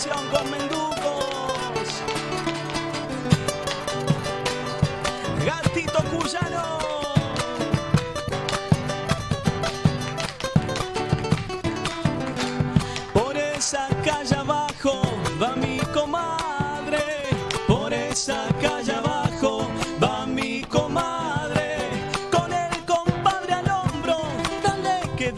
tradición con Menducos. Gatito Cuyano. Por esa calle abajo va mi comadre. Por esa calle abajo va mi comadre. Con el compadre al hombro, dale que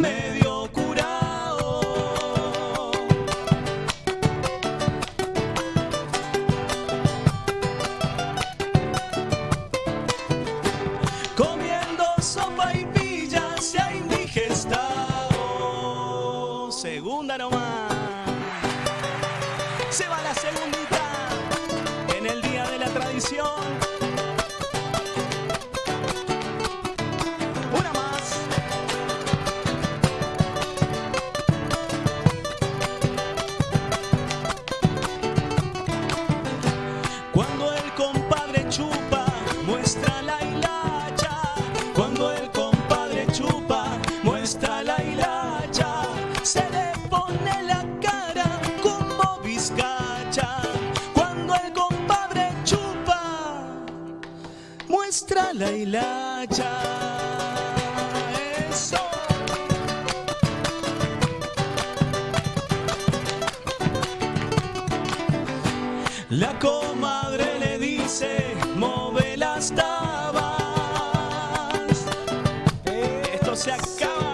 medio curado. Comiendo sopa y pilla se ha indigestado. Segunda nomás. Se va la segundita en el día de la tradición. Pone la cara como vizcacha. Cuando el compadre chupa, muestra la hilacha. Eso. La comadre le dice, move las tabas. Esto se acaba.